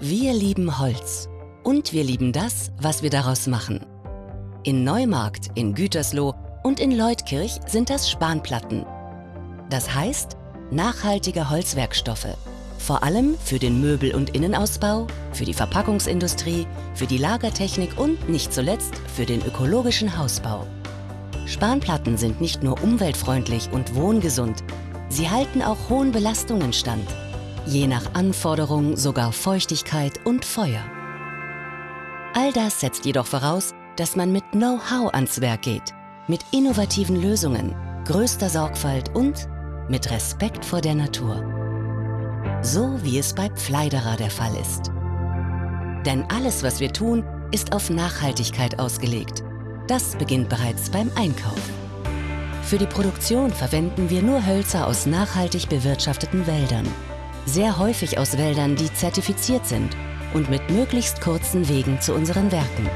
Wir lieben Holz und wir lieben das, was wir daraus machen. In Neumarkt, in Gütersloh und in Leutkirch sind das Spanplatten. Das heißt, nachhaltige Holzwerkstoffe. Vor allem für den Möbel- und Innenausbau, für die Verpackungsindustrie, für die Lagertechnik und nicht zuletzt für den ökologischen Hausbau. Spanplatten sind nicht nur umweltfreundlich und wohngesund, sie halten auch hohen Belastungen stand. Je nach Anforderung sogar Feuchtigkeit und Feuer. All das setzt jedoch voraus, dass man mit Know-how ans Werk geht, mit innovativen Lösungen, größter Sorgfalt und mit Respekt vor der Natur. So wie es bei Pfleiderer der Fall ist. Denn alles, was wir tun, ist auf Nachhaltigkeit ausgelegt. Das beginnt bereits beim Einkauf. Für die Produktion verwenden wir nur Hölzer aus nachhaltig bewirtschafteten Wäldern. Sehr häufig aus Wäldern, die zertifiziert sind und mit möglichst kurzen Wegen zu unseren Werken.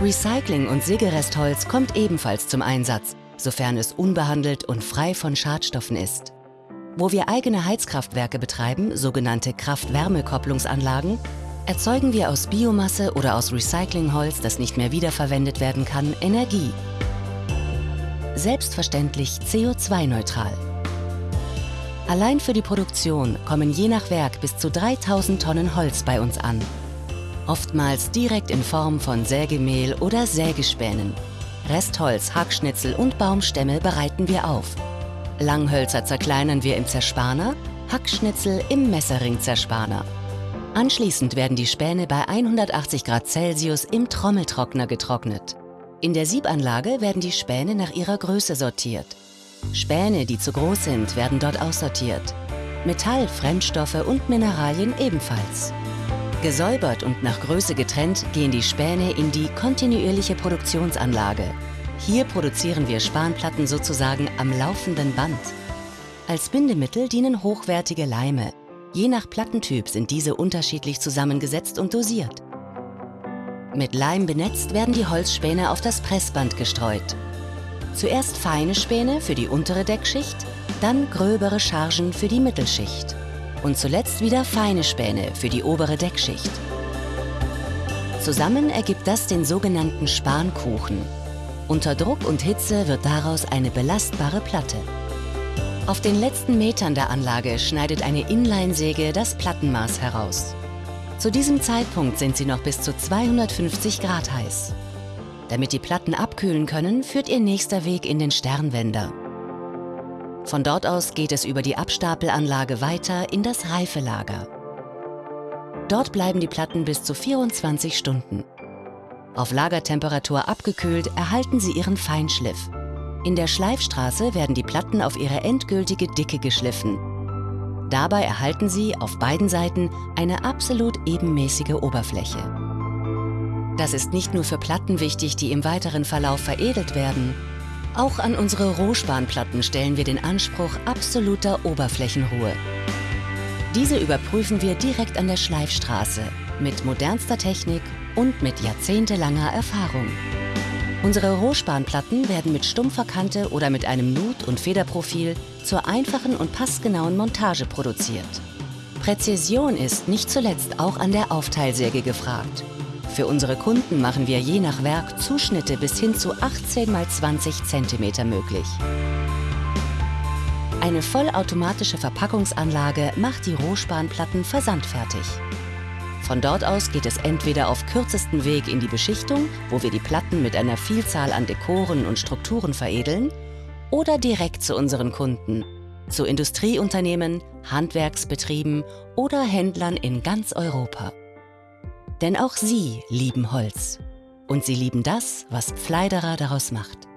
Recycling und Sägerestholz kommt ebenfalls zum Einsatz, sofern es unbehandelt und frei von Schadstoffen ist. Wo wir eigene Heizkraftwerke betreiben, sogenannte Kraft-Wärme-Kopplungsanlagen, erzeugen wir aus Biomasse oder aus Recyclingholz, das nicht mehr wiederverwendet werden kann, Energie. Selbstverständlich CO2-neutral. Allein für die Produktion kommen je nach Werk bis zu 3000 Tonnen Holz bei uns an. Oftmals direkt in Form von Sägemehl oder Sägespänen. Restholz, Hackschnitzel und Baumstämme bereiten wir auf. Langhölzer zerkleinern wir im Zerspaner, Hackschnitzel im Messerring-Zerspaner. Anschließend werden die Späne bei 180 Grad Celsius im Trommeltrockner getrocknet. In der Siebanlage werden die Späne nach ihrer Größe sortiert. Späne, die zu groß sind, werden dort aussortiert. Metall, Fremdstoffe und Mineralien ebenfalls. Gesäubert und nach Größe getrennt gehen die Späne in die kontinuierliche Produktionsanlage. Hier produzieren wir Spanplatten sozusagen am laufenden Band. Als Bindemittel dienen hochwertige Leime. Je nach Plattentyp sind diese unterschiedlich zusammengesetzt und dosiert. Mit Leim benetzt werden die Holzspäne auf das Pressband gestreut. Zuerst feine Späne für die untere Deckschicht, dann gröbere Chargen für die Mittelschicht und zuletzt wieder feine Späne für die obere Deckschicht. Zusammen ergibt das den sogenannten Spankuchen. Unter Druck und Hitze wird daraus eine belastbare Platte. Auf den letzten Metern der Anlage schneidet eine Inlinesäge das Plattenmaß heraus. Zu diesem Zeitpunkt sind sie noch bis zu 250 Grad heiß. Damit die Platten abkühlen können, führt ihr nächster Weg in den Sternwender. Von dort aus geht es über die Abstapelanlage weiter in das Reifelager. Dort bleiben die Platten bis zu 24 Stunden. Auf Lagertemperatur abgekühlt erhalten sie ihren Feinschliff. In der Schleifstraße werden die Platten auf ihre endgültige Dicke geschliffen. Dabei erhalten sie auf beiden Seiten eine absolut ebenmäßige Oberfläche. Das ist nicht nur für Platten wichtig, die im weiteren Verlauf veredelt werden, auch an unsere Rohspanplatten stellen wir den Anspruch absoluter Oberflächenruhe. Diese überprüfen wir direkt an der Schleifstraße mit modernster Technik und mit jahrzehntelanger Erfahrung. Unsere Rohspanplatten werden mit stumpfer Kante oder mit einem Nut- und Federprofil zur einfachen und passgenauen Montage produziert. Präzision ist nicht zuletzt auch an der Aufteilsäge gefragt. Für unsere Kunden machen wir je nach Werk Zuschnitte bis hin zu 18 x 20 cm möglich. Eine vollautomatische Verpackungsanlage macht die Rohspanplatten versandfertig. Von dort aus geht es entweder auf kürzestem Weg in die Beschichtung, wo wir die Platten mit einer Vielzahl an Dekoren und Strukturen veredeln, oder direkt zu unseren Kunden, zu Industrieunternehmen, Handwerksbetrieben oder Händlern in ganz Europa. Denn auch sie lieben Holz. Und sie lieben das, was Pfleiderer daraus macht.